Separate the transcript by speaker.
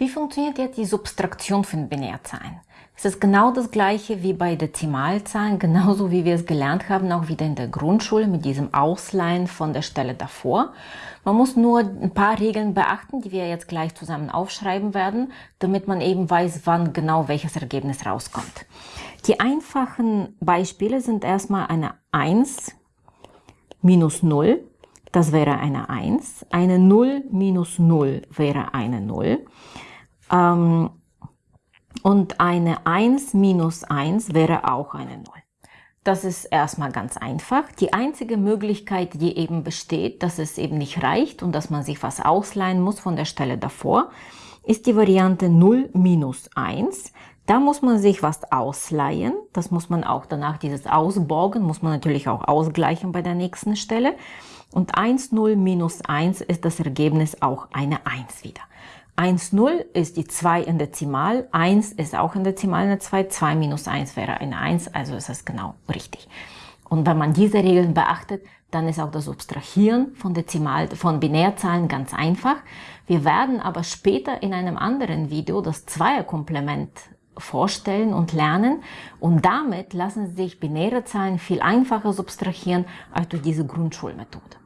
Speaker 1: Wie funktioniert jetzt die Subtraktion von Binärzahlen? Es ist genau das gleiche wie bei Dezimalzahlen, genauso wie wir es gelernt haben, auch wieder in der Grundschule mit diesem Ausleihen von der Stelle davor. Man muss nur ein paar Regeln beachten, die wir jetzt gleich zusammen aufschreiben werden, damit man eben weiß, wann genau welches Ergebnis rauskommt. Die einfachen Beispiele sind erstmal eine 1 minus 0, das wäre eine 1, eine 0 minus 0 wäre eine 0. Ähm, und eine 1 minus 1 wäre auch eine 0. Das ist erstmal ganz einfach. Die einzige Möglichkeit, die eben besteht, dass es eben nicht reicht und dass man sich was ausleihen muss von der Stelle davor, ist die Variante 0 minus 1. Da muss man sich was ausleihen. Das muss man auch danach, dieses Ausborgen, muss man natürlich auch ausgleichen bei der nächsten Stelle. Und 1, 0 minus 1 ist das Ergebnis auch eine 1 wieder. 1, 0 ist die 2 in Dezimal, 1 ist auch in Dezimal eine 2, 2 minus 1 wäre eine 1, also ist das genau richtig. Und wenn man diese Regeln beachtet, dann ist auch das Substrahieren von Dezimal, von Binärzahlen ganz einfach. Wir werden aber später in einem anderen Video das Zweierkomplement vorstellen und lernen und damit lassen sich binäre Zahlen viel einfacher substrahieren als durch diese Grundschulmethode.